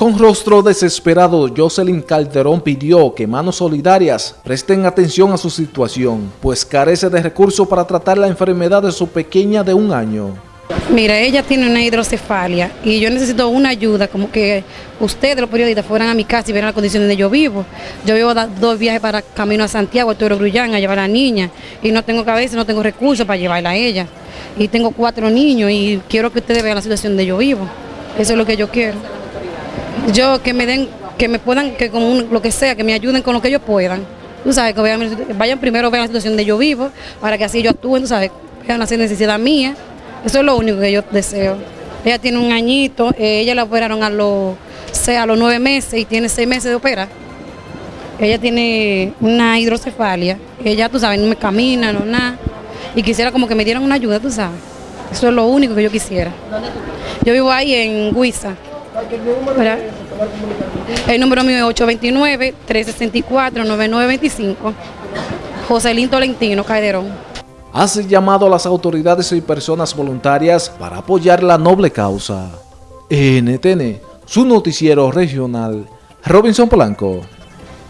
Con rostro desesperado, Jocelyn Calderón pidió que manos solidarias presten atención a su situación, pues carece de recursos para tratar la enfermedad de su pequeña de un año. Mira, ella tiene una hidrocefalia y yo necesito una ayuda, como que ustedes, los periodistas, fueran a mi casa y vieran las condiciones donde yo vivo. Yo vivo dos viajes para camino a Santiago, a Toro Grullán, a llevar a la niña y no tengo cabeza, no tengo recursos para llevarla a ella. Y tengo cuatro niños y quiero que ustedes vean la situación donde yo vivo. Eso es lo que yo quiero yo que me den, que me puedan, que con lo que sea, que me ayuden con lo que ellos puedan. Tú sabes, que vayan primero, vean la situación de yo vivo, para que así yo actúen, tú sabes, vean la necesidad mía. Eso es lo único que yo deseo. Ella tiene un añito, eh, ella la operaron a los, a los nueve meses y tiene seis meses de operar. Ella tiene una hidrocefalia, ella, tú sabes, no me camina, no nada. Y quisiera como que me dieran una ayuda, tú sabes. Eso es lo único que yo quisiera. Yo vivo ahí en El número mío es 829-364-9925. Joselín Tolentino Calderón. Hace llamado a las autoridades y personas voluntarias para apoyar la noble causa. NTN, su noticiero regional, Robinson Polanco.